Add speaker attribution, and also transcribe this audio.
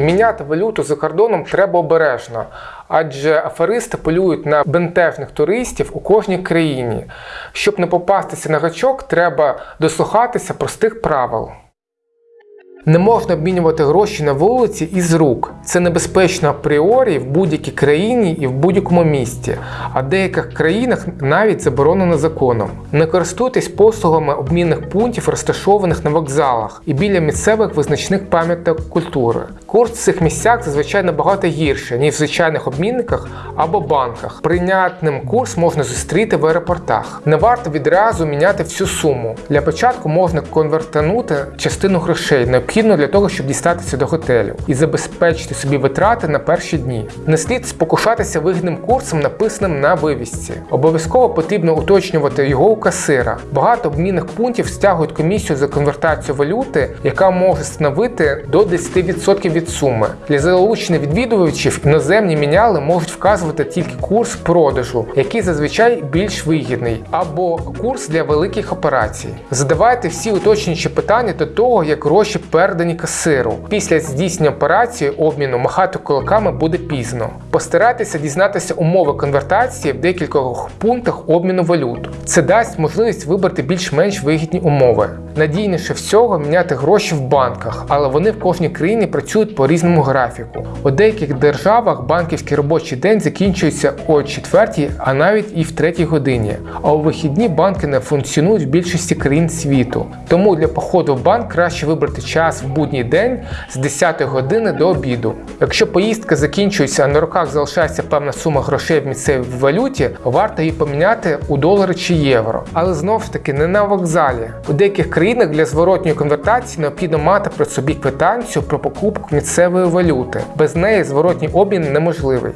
Speaker 1: Міняти валюту за кордоном треба обережно, адже аферисти полюють на бентежних туристів у кожній країні. Щоб не попастися на гачок, треба дослухатися простих правил. Не можна обмінювати гроші на вулиці із рук. Це небезпечно апріорі в будь-якій країні і в будь-якому місті, а в деяких країнах навіть заборонено законом. Не користуйтесь послугами обмінних пунктів, розташованих на вокзалах і біля місцевих визначних пам'яток культури. Курс в цих місцях зазвичай набагато гірше, ніж в звичайних обмінниках або банках. Прийнятним курс можна зустріти в аеропортах. Не варто відразу міняти всю суму. Для початку можна конвертанути частину грошей, необхідно для того, щоб дістатися до готелю і забезпечити собі витрати на перші дні. Не слід спокушатися вигідним курсом, написаним на вивісці. Обов'язково потрібно уточнювати його у касира. Багато обмінних пунктів стягують комісію за конвертацію валюти, яка може становити до 10% від суми. Для залучення відвідувачів іноземні міняли можуть вказувати тільки курс продажу, який зазвичай більш вигідний, або курс для великих операцій. Задавайте всі уточнюючі питання до того, як гроші передані касиру. Після здійснення операції обміну махати кулаками буде пізно. Постарайтеся дізнатися умови конвертації в декількох пунктах обміну валют. Це дасть можливість вибрати більш-менш вигідні умови. Надійніше всього міняти гроші в банках, але вони в кожній країні працюють по різному графіку. У деяких державах банківський робочий день закінчується о 4, а навіть і в 3 годині. А у вихідні банки не функціонують в більшості країн світу. Тому для походу в банк краще вибрати час в будній день з 10 години до обіду. Якщо поїздка закінчується, на руках залишається певна сума грошей в місцевій валюті, варто її поміняти у долари чи євро. Але знову ж таки не на вокзалі. У деяких країнах для зворотньої конвертації необхідно мати при собі квитанцію про покупку місцевої валюти. Без неї зворотній обмін неможливий.